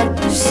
I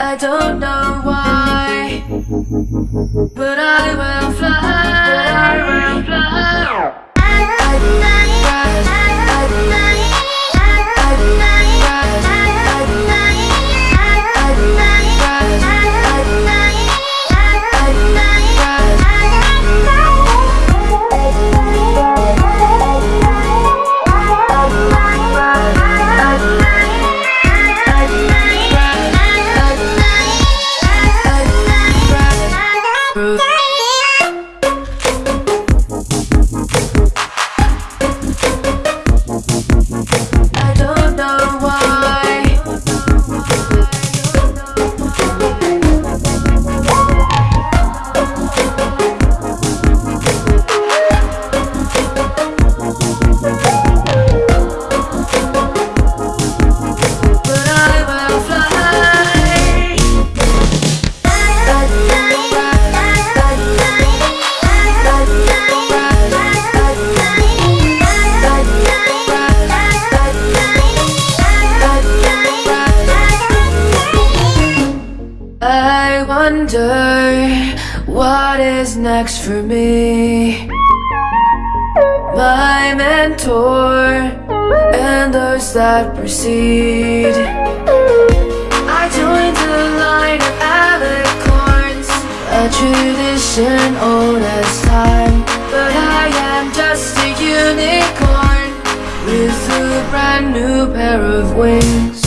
I don't know why, but I will fly. I will fly. I will fly. next for me? My mentor and those that precede. I joined the line of alicorns A tradition old as time. But I am just a unicorn With a brand new pair of wings.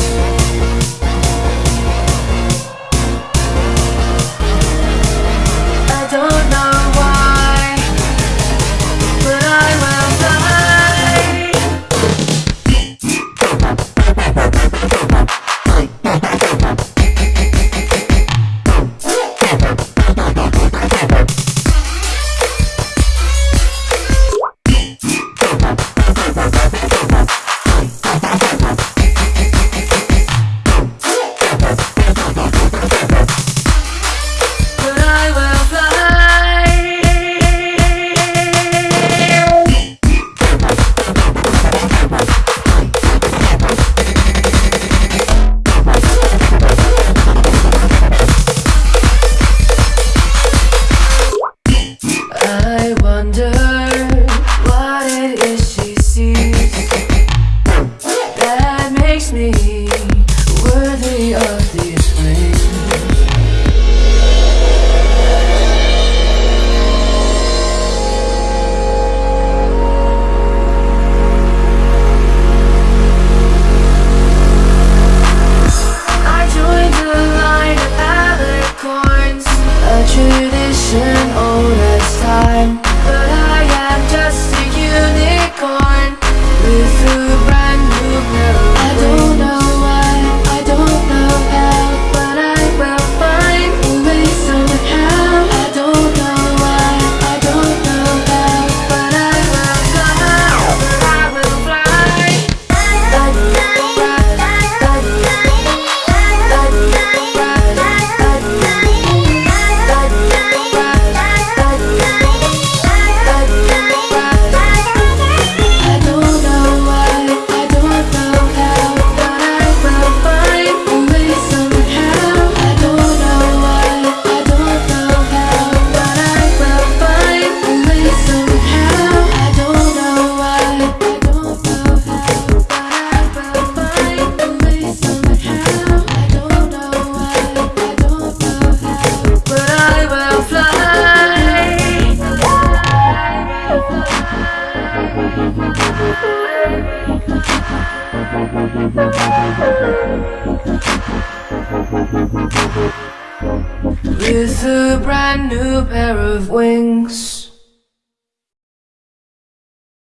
With a brand new pair of wings.